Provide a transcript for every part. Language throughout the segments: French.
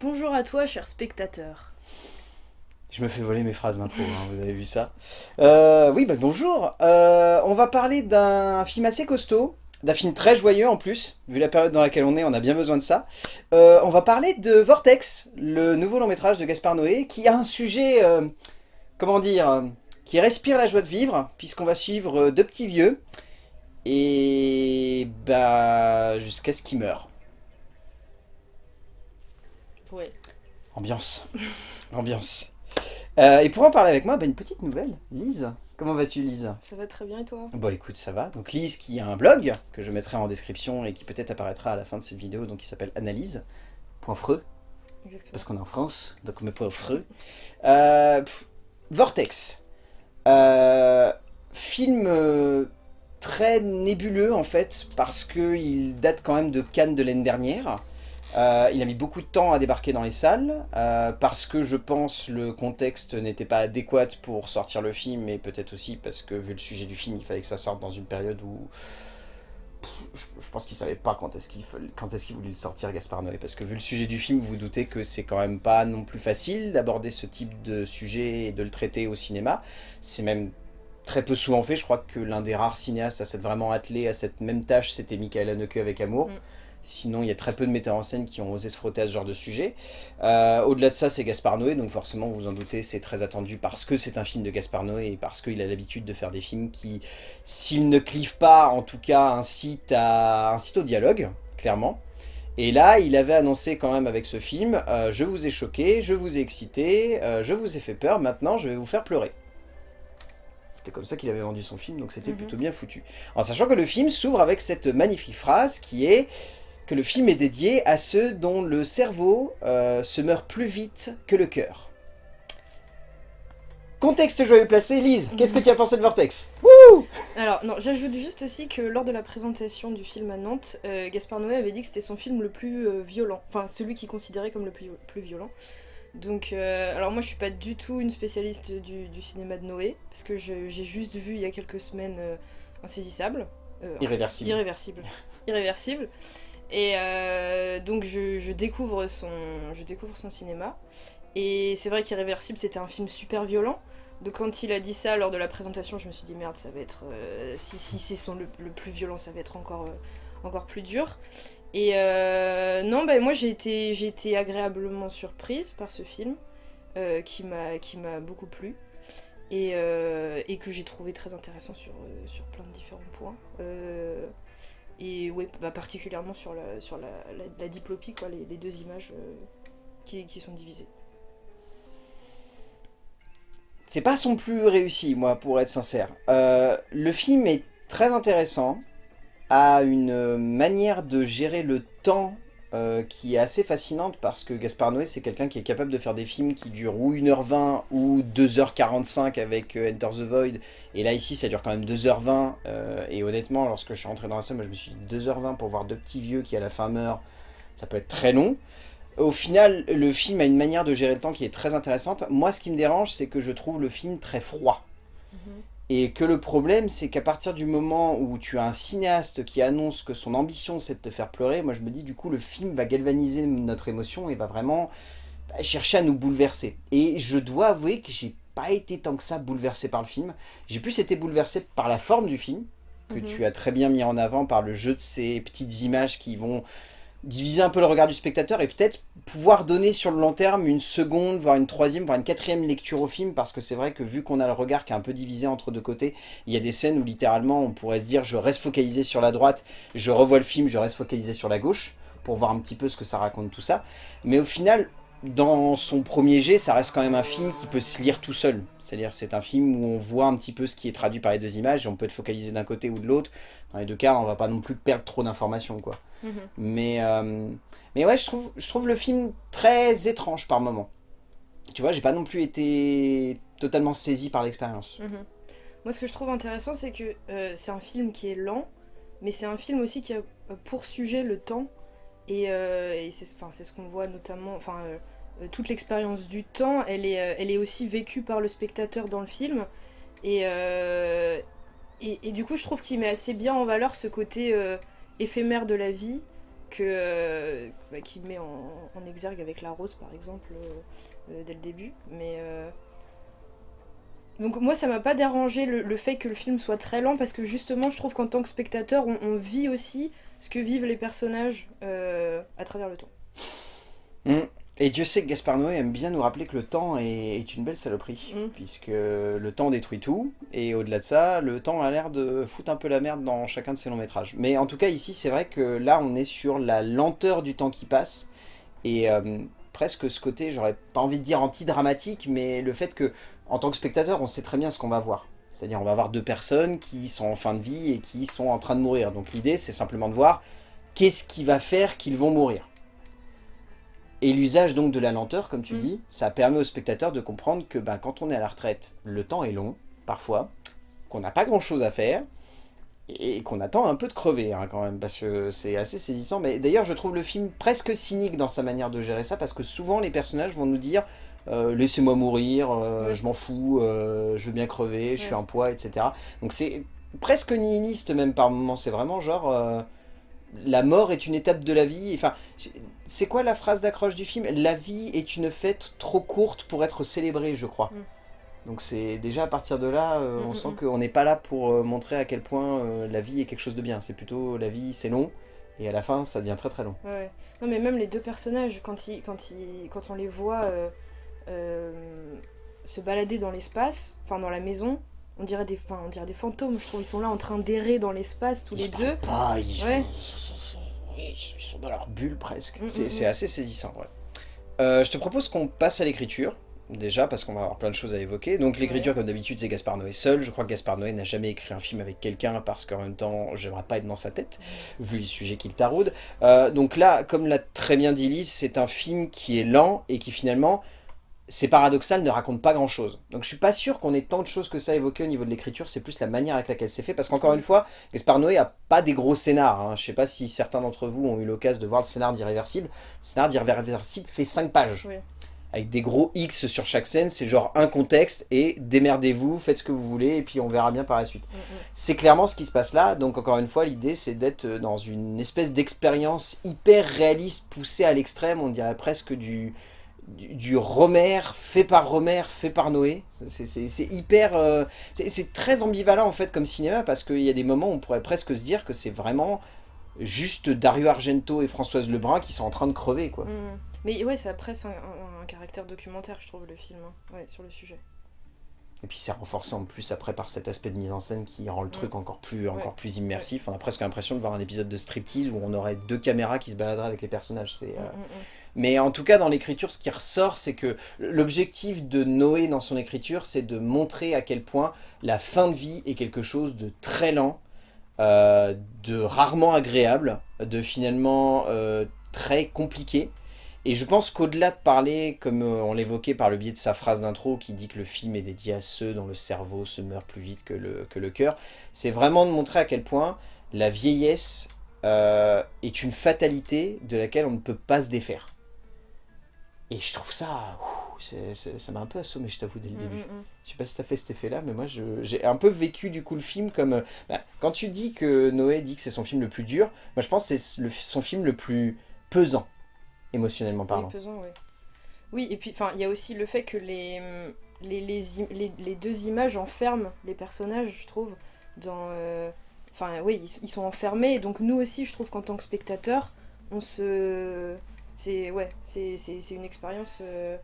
Bonjour à toi, cher spectateur. Je me fais voler mes phrases d'intro, hein, vous avez vu ça. Euh, oui, bah bonjour. Euh, on va parler d'un film assez costaud, d'un film très joyeux en plus, vu la période dans laquelle on est, on a bien besoin de ça. Euh, on va parler de Vortex, le nouveau long métrage de Gaspard Noé, qui a un sujet, comment dire, qui respire la joie de vivre, puisqu'on va suivre deux petits vieux, et bah jusqu'à ce qu'ils meurent. Ouais. Ambiance. Ambiance. Euh, et pour en parler avec moi, bah, une petite nouvelle. Lise, comment vas-tu Lise? Ça va très bien et toi? Bon écoute, ça va. Donc Lise qui a un blog que je mettrai en description et qui peut-être apparaîtra à la fin de cette vidéo, donc il s'appelle analyse.freux. Exactement. Parce qu'on est en France, donc on met pas au freux. Euh, Vortex. Euh, film très nébuleux en fait, parce qu'il date quand même de Cannes de l'année dernière. Euh, il a mis beaucoup de temps à débarquer dans les salles, euh, parce que je pense le contexte n'était pas adéquat pour sortir le film, et peut-être aussi parce que vu le sujet du film, il fallait que ça sorte dans une période où... je, pense qu'il savait pas quand est-ce qu'il est voulait le sortir, Gaspard Noé, parce que vu le sujet du film, vous vous doutez que c'est quand même pas non plus facile d'aborder ce type de sujet et de le traiter au cinéma. C'est même très peu souvent fait, je crois que l'un des rares cinéastes à s'être vraiment attelé à cette même tâche, c'était Michael Haneke avec Amour. Mm. Sinon, il y a très peu de metteurs en scène qui ont osé se frotter à ce genre de sujet. Euh, au-delà de ça, c'est Gaspard Noé, donc forcément, vous vous en doutez, c'est très attendu parce que c'est un film de Gaspard Noé et parce qu'il a l'habitude de faire des films qui, s'ils ne clivent pas, en tout cas, incitent, à, au dialogue, clairement. Et là, il avait annoncé quand même avec ce film euh, Je vous ai choqué, je vous ai excité, euh, je vous ai fait peur, maintenant je vais vous faire pleurer ». C'était comme ça qu'il avait vendu son film, donc c'était mhm. plutôt bien foutu. En sachant que le film s'ouvre avec cette magnifique phrase qui est que le film est dédié à ceux dont le cerveau euh, se meurt plus vite que le cœur. Contexte joyeux placé, Lise, qu'est-ce que tu as pensé de Vortex? Wouh Alors, non, j'ajoute juste aussi que lors de la présentation du film à Nantes, euh, Gaspard Noé avait dit que c'était son film le plus euh, violent, enfin celui qu'il considérait comme le plus, plus violent. Donc, alors moi je suis pas du tout une spécialiste du, du cinéma de Noé, parce que j'ai juste vu il y a quelques semaines Insaisissable. irréversible. Irréversible. Irréversible. Et euh, donc je, découvre son, je découvre son cinéma. Et c'est vrai qu'Irréversible, c'était un film super violent. Donc quand il a dit ça lors de la présentation, je me suis dit merde, ça va être... Euh, si, c'est son le, plus violent, ça va être encore, euh, encore plus dur. Et non, bah, moi j'ai été, été agréablement surprise par ce film, qui m'a beaucoup plu. Et, et que j'ai trouvé très intéressant sur, sur plein de différents points. Et ouais, bah, particulièrement sur la, sur la, la, diplopie, quoi, les, deux images euh, qui, qui, sont divisées. C'est pas son plus réussi, moi, pour être sincère. Euh, le film est très intéressant, a une manière de gérer le temps euh, qui est assez fascinante parce que Gaspard Noé c'est quelqu'un qui est capable de faire des films qui durent ou 1h20 ou 2h45 avec euh, Enter the Void. Et là ici ça dure quand même 2h20 euh, et honnêtement lorsque je suis rentré dans la salle moi je me suis dit 2h20 pour voir deux petits vieux qui à la fin meurent ça peut être très long. Au final le film a une manière de gérer le temps qui est très intéressante. Moi ce qui me dérange c'est que je trouve le film très froid. Et que le problème, c'est qu'à partir du moment où tu as un cinéaste qui annonce que son ambition c'est de te faire pleurer, moi je me dis du coup le film va galvaniser notre émotion et va vraiment chercher à nous bouleverser. Et je dois avouer que j'ai pas été tant que ça bouleversé par le film. J'ai plus été bouleversé par la forme du film, que mhm. tu as très bien mis en avant par le jeu de ces petites images qui vont diviser un peu le regard du spectateur et peut-être pouvoir donner sur le long terme une seconde, voire une troisième, voire une quatrième lecture au film, parce que c'est vrai que vu qu'on a le regard qui est un peu divisé entre deux côtés, il y a des scènes où littéralement on pourrait se dire je reste focalisé sur la droite, je revois le film, je reste focalisé sur la gauche, pour voir un petit peu ce que ça raconte tout ça. Mais au final, dans son premier jet, ça reste quand même un film qui peut se lire tout seul. C'est-à-dire c'est un film où on voit un petit peu ce qui est traduit par les deux images, et on peut être focalisé d'un côté ou de l'autre. Dans les deux cas, on va pas non plus perdre trop d'informations. quoi. Mhm. Mais, euh, mais ouais, je trouve, je trouve le film très étrange par moment. Tu vois, j'ai pas non plus été totalement saisi par l'expérience. Mhm. Moi, ce que je trouve intéressant, c'est que euh, c'est un film qui est lent, mais c'est un film aussi qui a pour sujet le temps. Et, euh, c'est ce qu'on voit notamment... Enfin, euh, toute l'expérience du temps, elle est, elle est aussi vécue par le spectateur dans le film. Et, et, et du coup, je trouve qu'il met assez bien en valeur ce côté éphémère de la vie, que bah, qu'il met en, exergue avec la rose par exemple dès le début. Mais donc moi ça m'a pas dérangé le, fait que le film soit très lent parce que justement je trouve qu'en tant que spectateur on, vit aussi ce que vivent les personnages à travers le temps. Mmh. Et Dieu sait que Gaspard Noé aime bien nous rappeler que le temps est, une belle saloperie, mm. puisque le temps détruit tout, et au-delà de ça, le temps a l'air de foutre un peu la merde dans chacun de ses longs métrages. Mais en tout cas ici, c'est vrai que là, on est sur la lenteur du temps qui passe, et euh, presque ce côté, j'aurais pas envie de dire anti-dramatique, mais le fait que, en tant que spectateur, on sait très bien ce qu'on va voir. C'est-à-dire on va voir deux personnes qui sont en fin de vie et qui sont en train de mourir. Donc l'idée, c'est simplement de voir qu'est-ce qui va faire qu'ils vont mourir. Et l'usage donc de la lenteur, comme tu mm. dis, ça permet au spectateur de comprendre que bah, quand on est à la retraite, le temps est long, parfois, qu'on n'a pas grand chose à faire, et qu'on attend un peu de crever hein, quand même, parce que c'est assez saisissant. Mais d'ailleurs, je trouve le film presque cynique dans sa manière de gérer ça, parce que souvent les personnages vont nous dire euh, laissez-moi mourir, euh, je m'en fous, euh, je veux bien crever, je suis un poids, etc. » Donc c'est presque nihiliste même par moments, c'est vraiment genre la mort est une étape de la vie. Enfin, c'est quoi la phrase d'accroche du film? La vie est une fête trop courte pour être célébrée, je crois. Mm. Donc c'est déjà à partir de là, euh, mm, on mm, sent qu'on n'est pas là pour euh, montrer à quel point euh, la vie est quelque chose de bien. C'est plutôt la vie, c'est long, et à la fin, ça devient très très long. Ouais. Non mais même les deux personnages, quand, ils, quand, ils, quand on les voit se balader dans l'espace, enfin dans la maison, on dirait des, on dirait des fantômes, je trouve. Ils sont là en train d'errer dans l'espace tous les deux. Pas, ils, sont, ils, sont, dans leur bulle presque. Mm, mm, c'est mm. assez saisissant, ouais. Euh, je te propose qu'on passe à l'écriture, déjà, parce qu'on va avoir plein de choses à évoquer. Donc l'écriture, comme d'habitude, c'est Gaspard Noé seul. Je crois que Gaspard Noé n'a jamais écrit un film avec quelqu'un, parce qu'en même temps, j'aimerais pas être dans sa tête, vu les sujets qu'il taraude. Euh, donc là, comme l'a très bien dit Lise, c'est un film qui est lent, et qui finalement c'est paradoxal, ne raconte pas grand chose. Donc je suis pas sûr qu'on ait tant de choses que ça évoquées au niveau de l'écriture, c'est plus la manière avec laquelle c'est fait, parce qu'encore une fois, Gaspar Noé a pas des gros scénars, hein. je sais pas si certains d'entre vous ont eu l'occasion de voir le scénar d'Irréversible, le scénar d'Irréversible fait 5 pages, avec des gros X sur chaque scène, c'est genre un contexte, et démerdez-vous, faites ce que vous voulez, et puis on verra bien par la suite. Mm, mm. C'est clairement ce qui se passe là, donc encore une fois, l'idée c'est d'être dans une espèce d'expérience hyper réaliste, poussée à l'extrême, on dirait presque du du, Romer, fait par Romer, fait par Noé. C'est hyper... Euh, c'est très ambivalent en fait comme cinéma parce qu'il y a des moments où on pourrait presque se dire que c'est vraiment juste Dario Argento et Françoise Lebrun qui sont en train de crever quoi. Mmh. Mais ouais, ça presque un, un, caractère documentaire je trouve le film, hein. ouais, sur le sujet. Et puis c'est renforcé en plus après par cet aspect de mise en scène qui rend le truc encore plus, encore plus immersif. On a presque l'impression de voir un épisode de striptease où on aurait deux caméras qui se baladeraient avec les personnages. C'est... Euh, mmh, mmh, mais en tout cas, dans l'écriture, ce qui ressort, c'est que l'objectif de Noé dans son écriture, c'est de montrer à quel point la fin de vie est quelque chose de très lent, euh, de rarement agréable, de finalement euh, très compliqué. Et je pense qu'au-delà de parler, comme euh, on l'évoquait par le biais de sa phrase d'intro qui dit que le film est dédié à ceux dont le cerveau se meurt plus vite que le, que le cœur, c'est vraiment de montrer à quel point la vieillesse est une fatalité de laquelle on ne peut pas se défaire. Et je trouve ça, ça m'a un peu assommé, je t'avoue, dès le mm, début. Mm, mm. Je sais pas si t'as fait cet effet-là, mais moi, j'ai un peu vécu, du coup, le film comme... Euh, bah, quand tu dis que Noé dit que c'est son film le plus dur, moi, je pense que c'est son film le plus pesant, émotionnellement parlant. Oui, pesant, oui. Oui, et puis, il y a aussi le fait que les, les, les, les, deux images enferment les personnages, je trouve, dans... Euh, enfin, oui, ils, ils sont enfermés, et donc nous aussi, je trouve qu'en tant que spectateur, on se c'est ouais, c'est une expérience. Euh,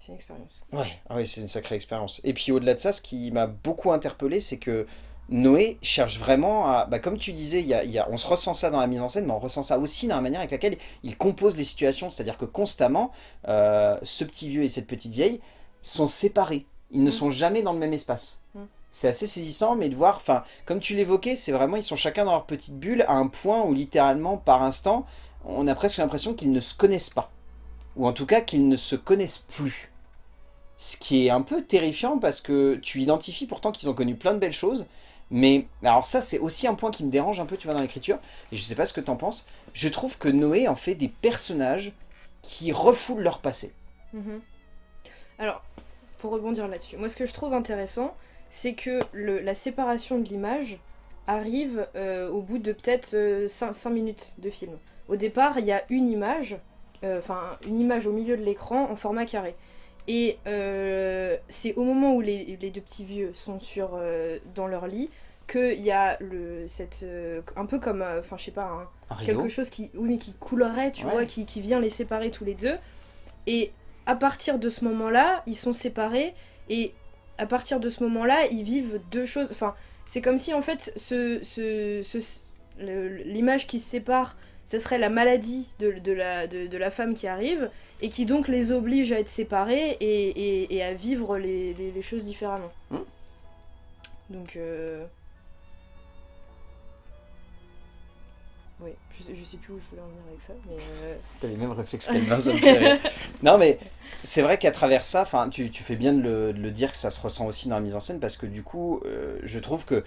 c'est une expérience. Ouais, ah oui, c'est une sacrée expérience. Et puis au-delà de ça, ce qui m'a beaucoup interpellé, c'est que Noé cherche vraiment à... Bah, comme tu disais, y a, y a, on se ressent ça dans la mise en scène, mais on ressent ça aussi dans la manière avec laquelle il compose les situations. C'est-à-dire que constamment, euh, ce petit vieux et cette petite vieille sont séparés. Ils ne mm. sont jamais dans le même espace. Mm. C'est assez saisissant, mais de voir, enfin, comme tu l'évoquais, c'est vraiment, ils sont chacun dans leur petite bulle, à un point où littéralement, par instant, on a presque l'impression qu'ils ne se connaissent pas. Ou en tout cas qu'ils ne se connaissent plus. Ce qui est un peu terrifiant parce que tu identifies pourtant qu'ils ont connu plein de belles choses. Mais alors ça c'est aussi un point qui me dérange un peu tu vois dans l'écriture. Et je sais pas ce que tu en penses. Je trouve que Noé en fait des personnages qui refoulent leur passé. Mhm. Alors, pour rebondir là-dessus, moi ce que je trouve intéressant, c'est que la séparation de l'image arrive euh, au bout de peut-être 5 euh, minutes de film au départ, il y a une image, enfin une image au milieu de l'écran en format carré. Et c'est au moment où les, deux petits vieux sont sur, dans leur lit qu'il y a le, cette, un peu comme, enfin je sais pas, quelque chose qui, oui, mais qui coulerait, tu vois, qui, qui vient les séparer tous les deux. Et à partir de ce moment-là, ils sont séparés et à partir de ce moment-là, ils vivent deux choses. Enfin, c'est comme si en fait, ce, l'image qui se sépare, ce serait la maladie de, de, la, de, la femme qui arrive et qui donc les oblige à être séparés et, et, à vivre les, les, choses différemment. Mmh. Donc. Euh, Oui, je, je, sais plus où je voulais en venir avec ça, mais... Euh... T'as les mêmes réflexes qu'Albin, Non, mais c'est vrai qu'à travers ça, tu, tu fais bien de le, de le, dire que ça se ressent aussi dans la mise en scène, parce que du coup, euh, je trouve que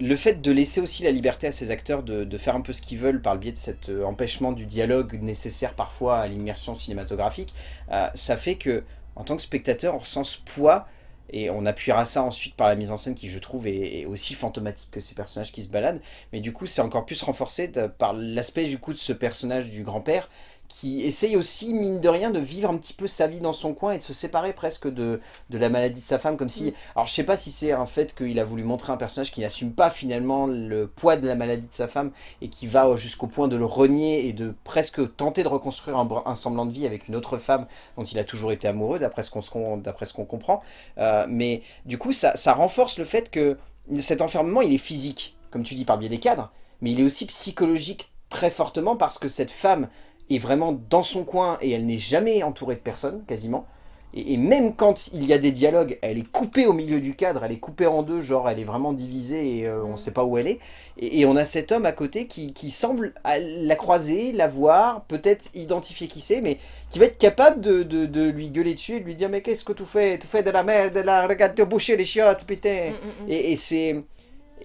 le fait de laisser aussi la liberté à ces acteurs de, faire un peu ce qu'ils veulent par le biais de cet euh, empêchement du dialogue nécessaire parfois à l'immersion cinématographique, euh, ça fait que, en tant que spectateur, on ressent ce poids et on appuiera ça ensuite par la mise en scène qui, je trouve, est, aussi fantomatique que ces personnages qui se baladent. Mais du coup, c'est encore plus renforcé par l'aspect du coup de ce personnage du grand-père qui essaye aussi, mine de rien, de vivre un petit peu sa vie dans son coin et de se séparer presque de, de la maladie de sa femme, comme si... Mm. Alors je sais pas si c'est un fait qu'il a voulu montrer un personnage qui n'assume pas finalement le poids de la maladie de sa femme et qui va jusqu'au point de le renier et de presque tenter de reconstruire un, semblant de vie avec une autre femme dont il a toujours été amoureux, d'après ce qu'on qu'on comprend. Euh, mais du coup, ça, ça renforce le fait que cet enfermement, il est physique, comme tu dis, par le biais des cadres, mais il est aussi psychologique très fortement parce que cette femme est vraiment dans son coin et elle n'est jamais entourée de personne, quasiment. Et, même quand il y a des dialogues, elle est coupée au milieu du cadre, elle est coupée en deux, genre elle est vraiment divisée et euh, on ne sait pas où elle est. Et, on a cet homme à côté qui, semble la croiser, la voir, peut-être identifier qui c'est, mais qui va être capable de, lui gueuler dessus et de lui dire « Mais qu'est-ce que tu fais? Tu fais de la merde, là, regarde te boucher les chiottes, putain mm, mm, mm. Et, c'est...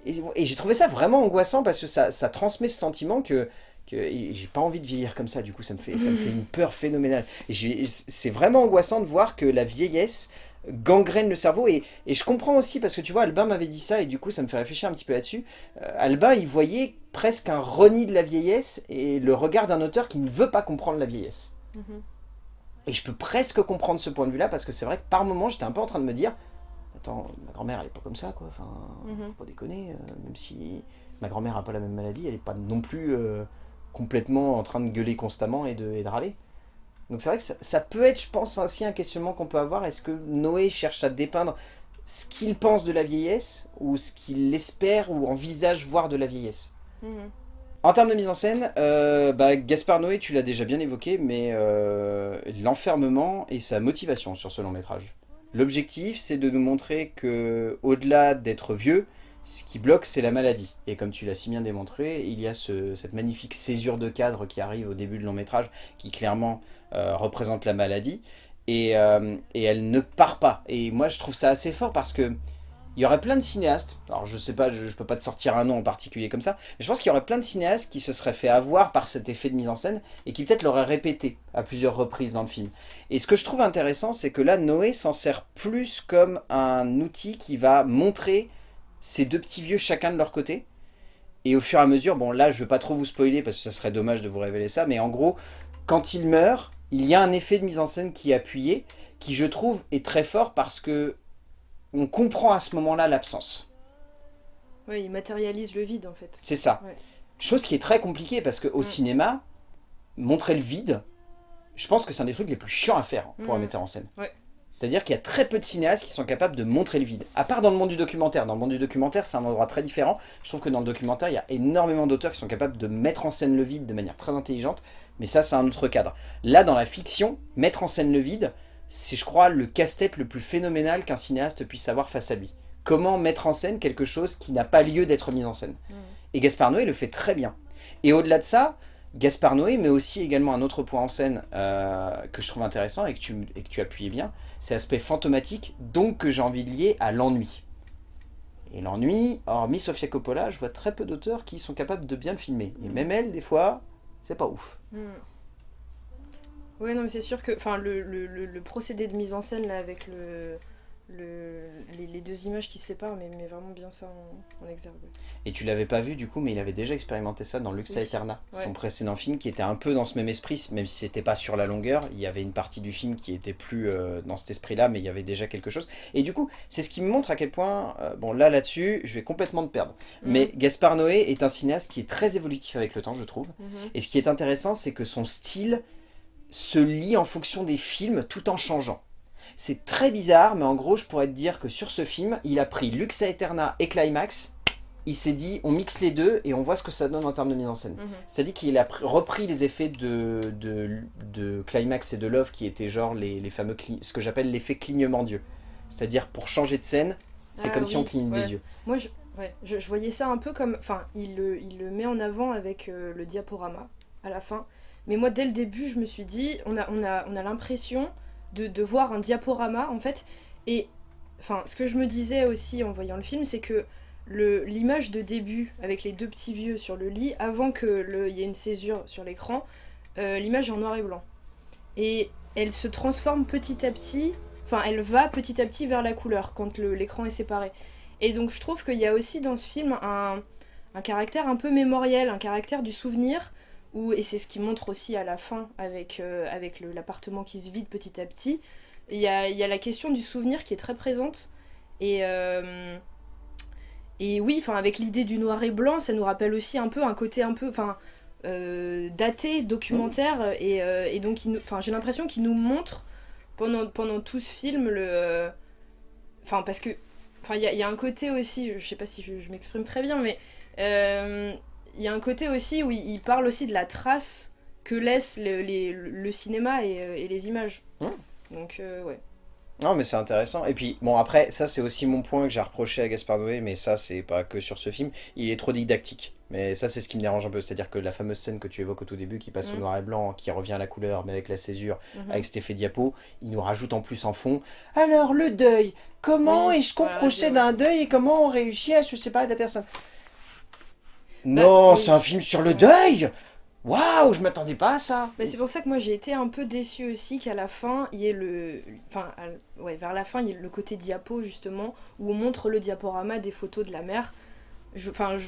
Et, j'ai trouvé ça vraiment angoissant parce que ça, ça transmet ce sentiment que j'ai pas envie de vieillir comme ça, du coup ça me fait, ça me fait une peur phénoménale. C'est vraiment angoissant de voir que la vieillesse gangrène le cerveau, et, et je comprends aussi, parce que tu vois, Albin m'avait dit ça, et du coup ça me fait réfléchir un petit peu là-dessus. Euh, Albin, il voyait presque un reni de la vieillesse, et le regard d'un auteur qui ne veut pas comprendre la vieillesse. Mhm. Et je peux presque comprendre ce point de vue-là, parce que c'est vrai que par moments, j'étais un peu en train de me dire, attends, ma grand-mère, elle est pas comme ça, quoi, enfin, mhm. faut pas déconner, euh, même si ma grand-mère a pas la même maladie, elle est pas non plus... Euh, complètement en train de gueuler constamment et de, râler. Donc c'est vrai que ça, peut être, je pense, ainsi un questionnement qu'on peut avoir. Est-ce que Noé cherche à dépeindre ce qu'il pense de la vieillesse ou ce qu'il espère ou envisage voir de la vieillesse? Mhm. En termes de mise en scène, euh, bah, Gaspard Noé, tu l'as déjà bien évoqué, mais euh, l'enfermement et sa motivation sur ce long métrage. L'objectif, c'est de nous montrer que, au-delà d'être vieux, ce qui bloque, c'est la maladie. Et comme tu l'as si bien démontré, il y a cette magnifique césure de cadre qui arrive au début du long métrage, qui clairement euh, représente la maladie. Euh, et, elle ne part pas. Et moi, je trouve ça assez fort parce que il y aurait plein de cinéastes, alors je sais pas, je, ne peux pas te sortir un nom en particulier comme ça, mais je pense qu'il y aurait plein de cinéastes qui se seraient fait avoir par cet effet de mise en scène et qui peut-être l'auraient répété à plusieurs reprises dans le film. Et ce que je trouve intéressant, c'est que là, Noé s'en sert plus comme un outil qui va montrer ces deux petits vieux chacun de leur côté. Et au fur et à mesure, bon là je veux pas trop vous spoiler parce que ça serait dommage de vous révéler ça, mais en gros, quand il meurt, il y a un effet de mise en scène qui est appuyé, qui je trouve est très fort parce que on comprend à ce moment-là l'absence. Oui, il matérialise le vide en fait. C'est ça. Chose qui est très compliquée parce qu'au au cinéma, montrer le vide, je pense que c'est un des trucs les plus chiants à faire pour un metteur en scène. Ouais. C'est-à-dire qu'il y a très peu de cinéastes qui sont capables de montrer le vide. À part dans le monde du documentaire. Dans le monde du documentaire, c'est un endroit très différent. Je trouve que dans le documentaire, il y a énormément d'auteurs qui sont capables de mettre en scène le vide de manière très intelligente. Mais ça, c'est un autre cadre. Là, dans la fiction, mettre en scène le vide, c'est, je crois, le casse-tête le plus phénoménal qu'un cinéaste puisse avoir face à lui. Comment mettre en scène quelque chose qui n'a pas lieu d'être mis en scène. Mmh. Et Gaspard Noé le fait très bien. Et au-delà de ça, Gaspard Noé, mais aussi également un autre point en scène euh, que je trouve intéressant et que tu, et que tu appuyais bien, c'est l'aspect fantomatique, donc que j'ai envie de lier à l'ennui. Et l'ennui, hormis Sofia Coppola, je vois très peu d'auteurs qui sont capables de bien le filmer. Et même elle, des fois, c'est pas ouf. Mm. Oui, non, mais c'est sûr que enfin, le, procédé de mise en scène là, avec le, les, deux images qui séparent, mais, mais vraiment bien ça en, exergue. Et tu l'avais pas vu du coup, mais il avait déjà expérimenté ça dans Lux Aeterna, son précédent film, qui était un peu dans ce même esprit, même si c'était pas sur la longueur, il y avait une partie du film qui était plus euh, dans cet esprit-là, mais il y avait déjà quelque chose. Et du coup, c'est ce qui me montre à quel point, euh, bon là là-dessus, je vais complètement te perdre, mhm. mais Gaspard Noé est un cinéaste qui est très évolutif avec le temps, je trouve. Mhm. Et ce qui est intéressant, c'est que son style se lie en fonction des films tout en changeant. C'est très bizarre, mais en gros, je pourrais te dire que sur ce film, il a pris Lux Aeterna et Climax, il s'est dit, on mixe les deux et on voit ce que ça donne en termes de mise en scène. Mhm. C'est-à-dire qu'il a repris les effets de, de, Climax et de Love, qui étaient genre les, fameux, ce que j'appelle l'effet clignement d'yeux. C'est-à-dire, pour changer de scène, c'est ah comme si on cligne des yeux. Moi, je, je, voyais ça un peu comme... Enfin, il le, il le met en avant avec euh, le diaporama, à la fin. Mais moi, dès le début, je me suis dit, on a, on a, on a l'impression de, voir un diaporama, en fait. Et enfin, ce que je me disais aussi en voyant le film, c'est que l'image de début, avec les deux petits vieux sur le lit, avant qu'il y ait une césure sur l'écran, euh, l'image est en noir et blanc. Et elle se transforme petit à petit, enfin, elle va petit à petit vers la couleur quand l'écran est séparé. Et donc, je trouve qu'il y a aussi dans ce film un, un caractère un peu mémoriel, un caractère du souvenir, et c'est ce qui montre aussi à la fin avec, euh, avec l'appartement qui se vide petit à petit, il y a, y a, la question du souvenir qui est très présente. Et, euh, et oui, avec l'idée du noir et blanc, ça nous rappelle aussi un peu un côté un peu euh, daté, documentaire. Et, et donc j'ai l'impression qu'il nous montre pendant, pendant tout ce film le... Enfin parce que... Il y a, un côté aussi, je, je sais pas si je m'exprime très bien, mais il y a un côté aussi où il parle aussi de la trace que laisse le, le cinéma et, euh, et, les images. Hmm. Donc, euh, ouais. Non, mais c'est intéressant. Et puis, bon, après, ça, c'est aussi mon point que j'ai reproché à Gaspard Noé, mais ça, c'est pas que sur ce film. Il est trop didactique. Mais ça, c'est ce qui me dérange un peu. C'est-à-dire que la fameuse scène que tu évoques au tout début, qui passe au hmm. noir et blanc, qui revient à la couleur, mais avec la césure, hmm. avec cet effet diapo, il nous rajoute en plus en fond. Alors, le deuil Comment est-ce qu'on procède à un deuil et comment on réussit à se séparer de la personne? Non, c'est un film sur le deuil. Waouh, je m'attendais pas à ça. Mais c'est pour ça que moi j'ai été un peu déçue aussi qu'à la fin, il y ait le... Enfin, ouais, vers la fin, il y ait le côté diapo justement, où on montre le diaporama des photos de la mer. Enfin, je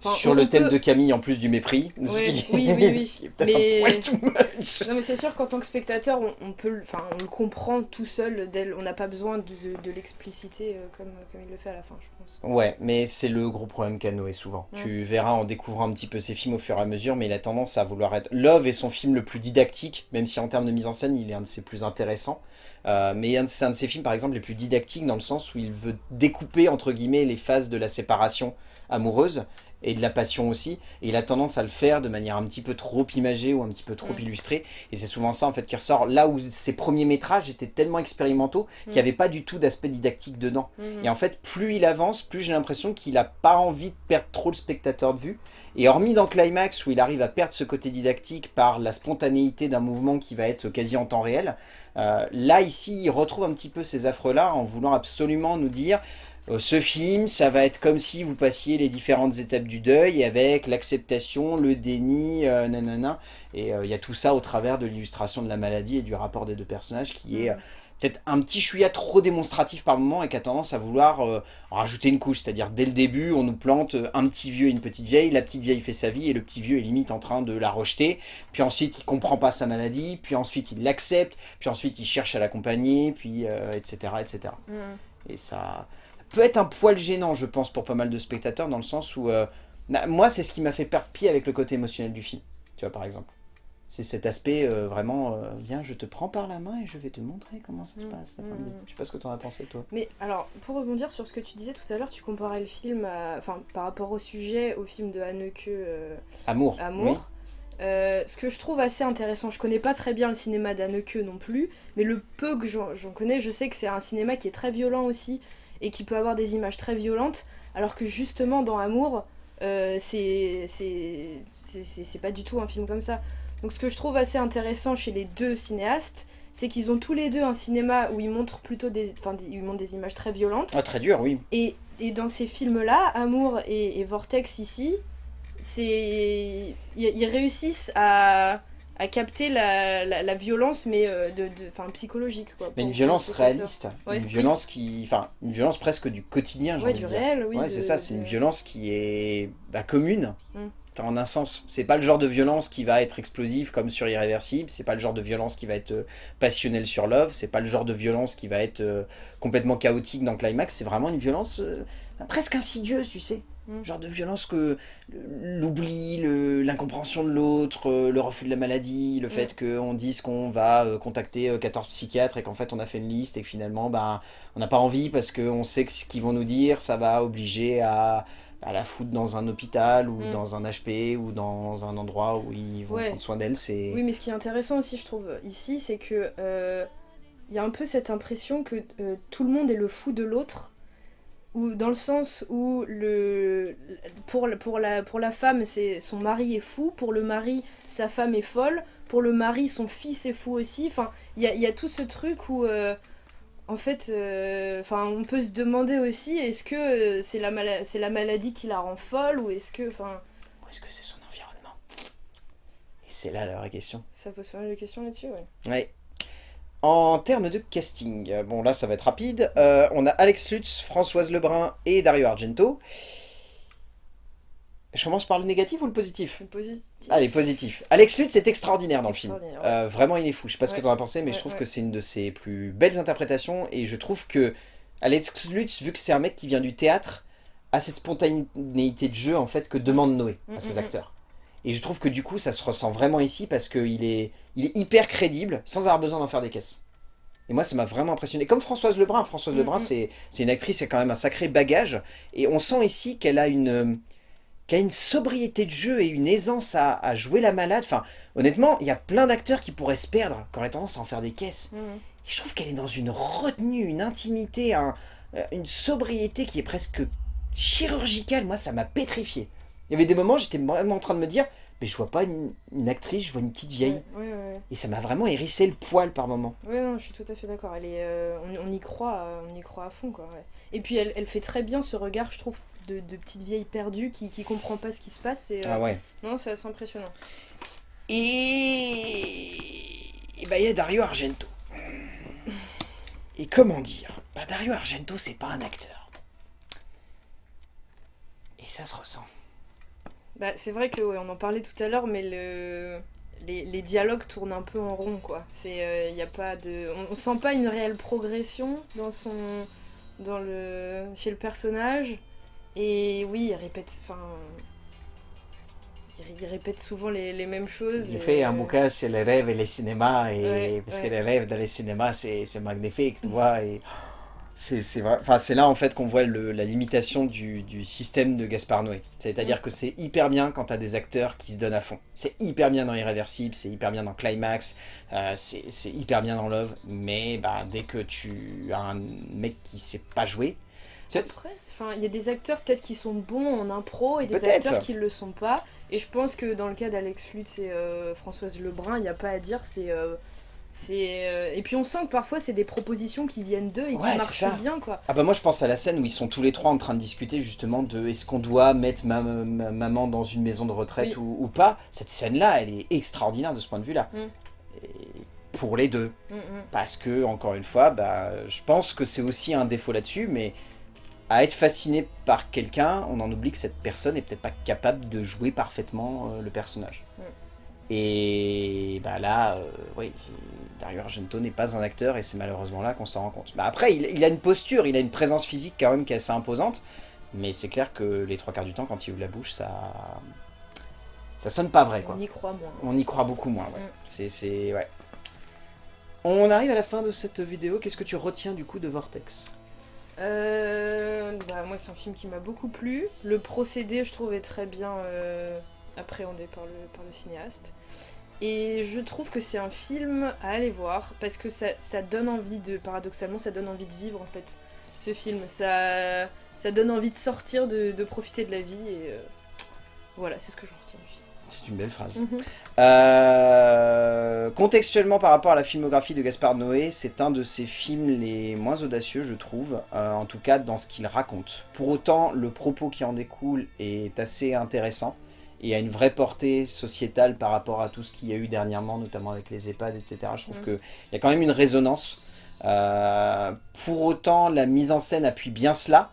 sur le thème de Camille, en plus du mépris. oui, oui, oui. mais... non, mais c'est sûr qu'en tant que spectateur, on, peut, enfin, on le comprend tout seul. On n'a pas besoin de, de, l'expliciter euh, comme, comme il le fait à la fin, je pense. Ouais, mais c'est le gros problème qu'a Noé souvent. Tu verras en découvrant un petit peu ses films au fur et à mesure, mais il a tendance à vouloir être... Love est son film le plus didactique, même si en termes de mise en scène, il est un de ses plus intéressants. Euh, mais c'est un de ses films, par exemple, les plus didactiques, dans le sens où il veut découper, entre guillemets, les phases de la séparation amoureuse et de la passion aussi. Et il a tendance à le faire de manière un petit peu trop imagée ou un petit peu trop mm. illustrée. Et c'est souvent ça en fait qui ressort. Là où ses premiers métrages étaient tellement expérimentaux qu'il n'y mm. avait pas du tout d'aspect didactique dedans. Mm. Et en fait, plus il avance, plus j'ai l'impression qu'il n'a pas envie de perdre trop le spectateur de vue. Et hormis dans Climax où il arrive à perdre ce côté didactique par la spontanéité d'un mouvement qui va être quasi en temps réel, euh, là ici il retrouve un petit peu ces affres-là en voulant absolument nous dire ce film, ça va être comme si vous passiez les différentes étapes du deuil avec l'acceptation, le déni, euh, nanana. Et euh, il y a tout ça au travers de l'illustration de la maladie et du rapport des deux personnages qui est peut-être un petit chouïa trop démonstratif par moment et qui a tendance à vouloir rajouter une couche. C'est-à-dire dès le début, on nous plante un petit vieux et une petite vieille, la petite vieille fait sa vie et le petit vieux est limite en train de la rejeter. Puis ensuite, il comprend pas sa maladie, puis ensuite, il l'accepte, puis ensuite, il cherche à l'accompagner, puis etc. etc. Mm. Et ça peut être un poil gênant, je pense, pour pas mal de spectateurs, dans le sens où... Euh, moi, c'est ce qui m'a fait perdre pied avec le côté émotionnel du film, tu vois, par exemple. C'est cet aspect euh, vraiment, euh, viens, je te prends par la main et je vais te montrer comment ça se mm. passe. Mm. Je sais pas ce que tu en as pensé, toi. Mais alors, pour rebondir sur ce que tu disais tout à l'heure, tu comparais le film, enfin, par rapport au sujet, au film de Haneke... Amour. Amour. ce que je trouve assez intéressant, je connais pas très bien le cinéma d'Anneke non plus, mais le peu que j'en connais, je sais que c'est un cinéma qui est très violent aussi, et qui peut avoir des images très violentes, alors que justement dans Amour, euh, c'est pas du tout un film comme ça. Donc ce que je trouve assez intéressant chez les deux cinéastes, c'est qu'ils ont tous les deux un cinéma où ils montrent plutôt des, enfin, ils montrent des images très violentes. Ah, très dur, oui. Et, et dans ces films-là, Amour et, Vortex ici, c'est ils réussissent à, à capter la, la, violence, mais euh, de, de psychologique. Quoi, mais une violence réaliste, une violence qui, enfin, une violence presque du quotidien, j'ai envie du de dire. réel, oui. Ouais, c'est ça, c'est une violence qui est bah, commune. Mm. En un sens, c'est pas le genre de violence qui va être explosive comme sur Irréversible, c'est pas le genre de violence qui va être euh, passionnelle sur Love, c'est pas le genre de violence qui va être euh, complètement chaotique dans Climax, c'est vraiment une violence presque insidieuse, tu sais. Mm. Genre de violence que l'oubli, l'incompréhension de l'autre, euh, le refus de la maladie, le mm. fait qu'on dise qu'on va euh, contacter 14 euh, psychiatres et qu'en fait on a fait une liste et que finalement bah, on n'a pas envie parce qu'on sait que ce qu'ils vont nous dire, ça va obliger à, la foutre dans un hôpital ou mm. dans un HP ou dans un endroit où ils vont prendre soin d'elle. Oui, mais ce qui est intéressant aussi, je trouve, ici, c'est que il y a un peu cette impression que tout le monde est le fou de l'autre ou dans le sens où le, pour, pour, la, pour la femme, c'est son mari est fou, pour le mari, sa femme est folle, pour le mari, son fils est fou aussi. Enfin, il y a, y a, tout ce truc où, euh, en fait, euh, enfin, on peut se demander aussi, est-ce que c'est la, c'est la maladie qui la rend folle, ou est-ce que, enfin... est-ce que c'est son environnement? Et c'est là la vraie question. Ça pose pas mal de questions là-dessus, ouais. Ouais. En termes de casting, bon là ça va être rapide, euh, on a Alex Lutz, Françoise Lebrun et Dario Argento. Je commence par le négatif ou le positif Le positif. Allez, positif. Alex Lutz est extraordinaire dans le film. Euh, vraiment, il est fou. Je sais pas ce que tu en as pensé, mais je trouve que c'est une de ses plus belles interprétations. Et je trouve que Alex Lutz, vu que c'est un mec qui vient du théâtre, a cette spontanéité de jeu en fait que demande Noé à mm, ses mm, mm. acteurs. Et je trouve que du coup, ça se ressent vraiment ici parce qu'il est, il est hyper crédible sans avoir besoin d'en faire des caisses. Et moi, ça m'a vraiment impressionné. Comme Françoise Lebrun. Françoise mm, Lebrun, c'est une actrice, c'est quand même un sacré bagage. Et on sent ici qu'elle a une a une sobriété de jeu et une aisance à, jouer la malade. Enfin, honnêtement, il y a plein d'acteurs qui pourraient se perdre, qui auraient tendance à en faire des caisses. Mm. Et je trouve qu'elle est dans une retenue, une intimité, euh, une sobriété qui est presque chirurgicale. Moi, ça m'a pétrifié. Il y avait des moments, j'étais vraiment en train de me dire, mais je vois pas une, actrice, je vois une petite vieille. Et ça m'a vraiment hérissé le poil par moment. Oui, non, je suis tout à fait d'accord. Elle est, euh, on, y croit, on y croit à fond, quoi. Et puis elle, elle, fait très bien ce regard, je trouve, de, de petite vieille perdue qui, qui comprend pas ce qui se passe. Et, euh, ah ouais. Non, c'est assez impressionnant. Et, et bah il y a Dario Argento. Et comment dire? Bah Dario Argento, c'est pas un acteur. Et ça se ressent. Bah, c'est vrai que on en parlait tout à l'heure, mais le... les, les, dialogues tournent un peu en rond, quoi. C'est, euh, y a pas de... On, sent pas une réelle progression dans son... Dans le... chez le personnage. Et oui, il répète... Enfin... Il répète souvent les, les mêmes choses. Il fait un bouquin sur les rêves et le cinéma, et... parce que les rêves dans les cinémas, c'est magnifique, tu vois. Et... C'est enfin, là en fait qu'on voit la limitation du, système de Gaspard Noé. C'est-à-dire que c'est hyper bien quand tu as des acteurs qui se donnent à fond. C'est hyper bien dans Irréversible, c'est hyper bien dans Climax, euh, c'est hyper bien dans Love, mais bah, dès que tu as un mec qui sait pas jouer... Enfin, il y a des acteurs peut-être qui sont bons en impro et des acteurs qui ne le sont pas. Et je pense que dans le cas d'Alex Lutz et euh, Françoise Lebrun, il n'y a pas à dire, c'est... Euh, euh, et puis on sent que parfois c'est des propositions qui viennent d'eux et qui marchent bien quoi. Ah bah moi je pense à la scène où ils sont tous les trois en train de discuter justement de est-ce qu'on doit mettre ma, maman dans une maison de retraite ou, pas. Cette scène là elle est extraordinaire de ce point de vue là. Mm. pour les deux. Mm, mm. Parce que encore une fois bah, je pense que c'est aussi un défaut là-dessus mais à être fasciné par quelqu'un on en oublie que cette personne est peut-être pas capable de jouer parfaitement euh, le personnage. Et bah là, euh, oui, Dario Argento n'est pas un acteur et c'est malheureusement là qu'on s'en rend compte. Bah après, il, a une posture, il a une présence physique quand même qui est assez imposante, mais c'est clair que les trois quarts du temps, quand il ouvre la bouche, ça... Ça sonne pas vrai, quoi. On y croit moins. On y croit beaucoup moins, ouais. Mm. C'est... ouais. On arrive à la fin de cette vidéo. Qu'est-ce que tu retiens du coup de Vortex? Euh, bah, Moi, c'est un film qui m'a beaucoup plu. Le procédé, je trouvais très bien euh, appréhendé par le, par le cinéaste. Et je trouve que c'est un film à aller voir parce que ça, ça, donne envie de, paradoxalement, ça donne envie de vivre en fait, ce film. Ça, ça donne envie de sortir, de, de profiter de la vie et euh, voilà, c'est ce que je retiens du film. C'est une belle phrase. Mhm. Euh, contextuellement par rapport à la filmographie de Gaspard Noé, c'est un de ses films les moins audacieux je trouve, euh, en tout cas dans ce qu'il raconte. Pour autant, le propos qui en découle est assez intéressant et a une vraie portée sociétale par rapport à tout ce qu'il y a eu dernièrement, notamment avec les EHPAD, etc. Je trouve Mm. qu'il y a quand même une résonance. Euh, pour autant, la mise en scène appuie bien cela.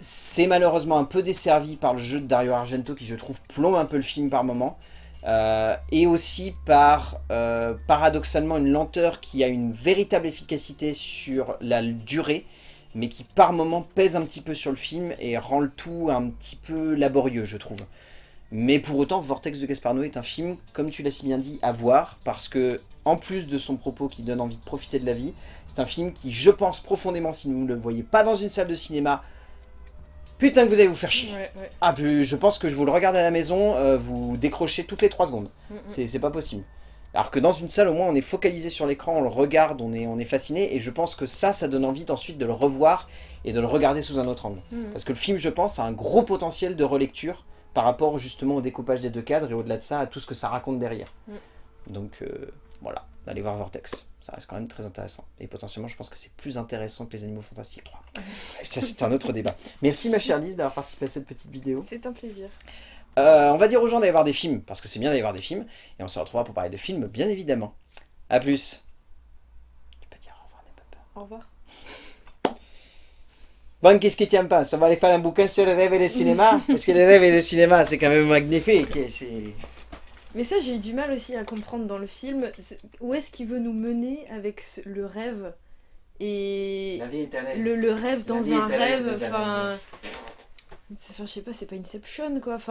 C'est malheureusement un peu desservi par le jeu de Dario Argento qui, je trouve, plombe un peu le film par moment. Euh, et aussi par, euh, paradoxalement, une lenteur qui a une véritable efficacité sur la durée, mais qui par moment pèse un petit peu sur le film et rend le tout un petit peu laborieux, je trouve. Mais pour autant, Vortex de Gaspar Noé est un film, comme tu l'as si bien dit, à voir, parce que, en plus de son propos qui donne envie de profiter de la vie, c'est un film qui, je pense profondément, si vous ne le voyez pas dans une salle de cinéma, putain que vous allez vous faire chier. Ouais, ouais. Ah, je pense que je vous le regarde à la maison, euh, vous décrochez toutes les 3 secondes. Mm, mm. C'est pas possible. Alors que dans une salle, au moins, on est focalisé sur l'écran, on le regarde, on est, on est fasciné, et je pense que ça, ça donne envie ensuite de le revoir et de le regarder sous un autre angle. Mm. Parce que le film, je pense, a un gros potentiel de relecture par rapport justement au découpage des deux cadres et au-delà de ça, à tout ce que ça raconte derrière. Mm. Donc euh, voilà, allez voir Vortex. Ça reste quand même très intéressant. Et potentiellement, je pense que c'est plus intéressant que les Animaux Fantastiques 3. ça, c'est un autre débat. Merci ma chère Lise d'avoir participé à cette petite vidéo. C'est un plaisir. Euh, on va dire aux gens d'aller voir des films, parce que c'est bien d'aller voir des films. Et on se retrouvera pour parler de films, bien évidemment. A plus. Tu peux dire au revoir, n'aie pas peur. Au revoir. Bon, qu'est-ce que tu aimes pas? Ça va aller faire un bouquin sur les rêves et le cinéma Parce que les rêves et le cinéma, c'est quand même magnifique. et Mais ça, j'ai eu du mal aussi à comprendre dans le film. Où est-ce qu'il veut nous mener avec ce- le rêve Et vie est le, le rêve dans un rêve. Enfin, je sais pas, c'est pas Inception, quoi. Enfin,